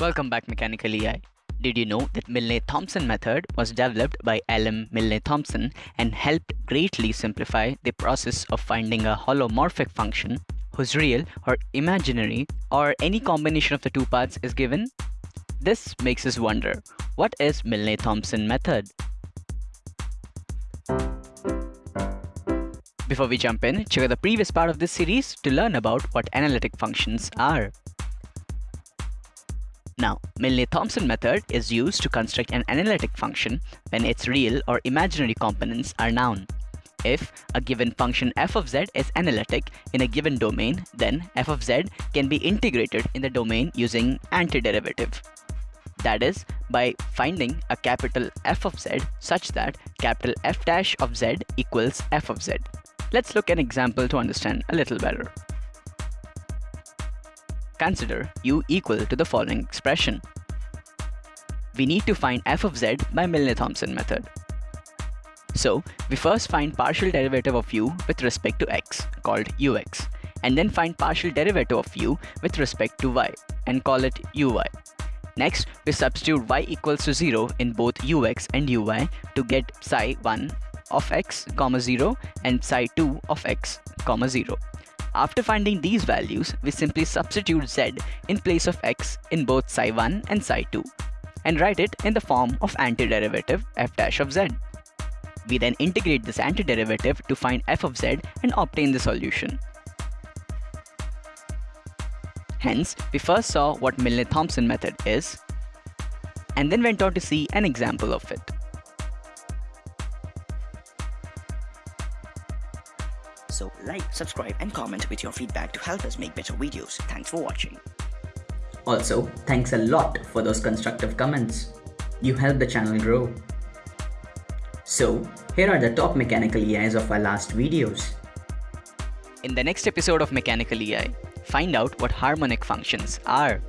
Welcome back Mechanical EI. Did you know that Milne-Thomson method was developed by L.M. Milne-Thomson and helped greatly simplify the process of finding a holomorphic function whose real or imaginary or any combination of the two parts is given? This makes us wonder, what is Milne-Thomson method? Before we jump in, check out the previous part of this series to learn about what analytic functions are. Now, Milne-Thomson method is used to construct an analytic function when its real or imaginary components are known. If a given function f of z is analytic in a given domain, then f of z can be integrated in the domain using antiderivative. That is, by finding a capital F of z such that capital F dash of z equals f of z. Let's look an example to understand a little better. Consider u equal to the following expression. We need to find f of z by Milne-Thomson method. So, we first find partial derivative of u with respect to x, called ux, and then find partial derivative of u with respect to y, and call it uy. Next, we substitute y equals to 0 in both ux and uy to get psi 1 of x, comma 0 and psi 2 of x, comma 0. After finding these values, we simply substitute z in place of x in both psi1 and psi2 and write it in the form of antiderivative f dash of z. We then integrate this antiderivative to find f of z and obtain the solution. Hence, we first saw what Milne-Thomson method is and then went on to see an example of it. So like, subscribe and comment with your feedback to help us make better videos. Thanks for watching. Also, thanks a lot for those constructive comments. You help the channel grow. So, here are the top mechanical EIs of our last videos. In the next episode of Mechanical EI, find out what harmonic functions are.